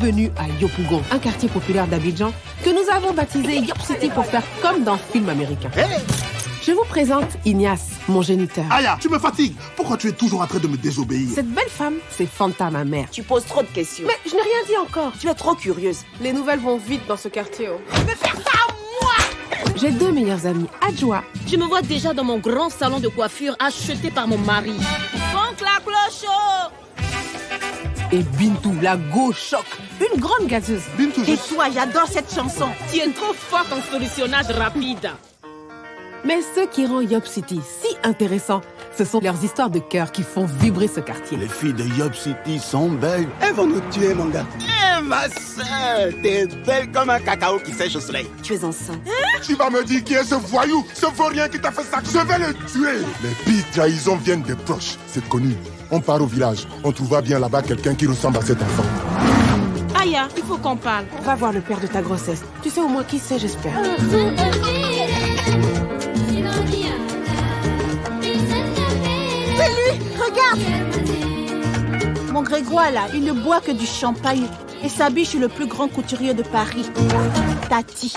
Bienvenue à Yopougon, un quartier populaire d'Abidjan que nous avons baptisé Yop City pour faire comme dans film américain. Je vous présente Ignace, mon géniteur. Aya, tu me fatigues. Pourquoi tu es toujours en train de me désobéir? Cette belle femme, c'est Fanta, ma mère. Tu poses trop de questions. Mais je n'ai rien dit encore. Tu es trop curieuse. Les nouvelles vont vite dans ce quartier. Oh. Mais faire ça à moi J'ai deux meilleurs amis, Adjoa. Je me vois déjà dans mon grand salon de coiffure acheté par mon mari. Fonk la cloche Et Bintou, la go choc, une grande gazeuse. Bintou, je... Et toi, j'adore cette chanson. Tu es trop forte en solutionnage rapide. Mais ce qui rend Yop City si intéressant, ce sont leurs histoires de cœur qui font vibrer ce quartier. Les filles de Yop City sont belles. Elles vont nous tuer, mon gars. Eh, ma soeur, t'es belle comme un cacao qui sèche au soleil. Tu es enceinte. Tu vas me dire qui est ce voyou, ce vaurien qui t'a fait ça. Je vais le tuer. Les pires trahisons viennent des proches. C'est connu. On part au village. On trouvera bien là-bas quelqu'un qui ressemble à cet enfant. Aya, il faut qu'on parle. Va voir le père de ta grossesse. Tu sais au moins qui c'est, j'espère. C'est lui Regarde Mon Grégoire, là, il ne boit que du champagne et s'habille chez le plus grand couturier de Paris. Tati.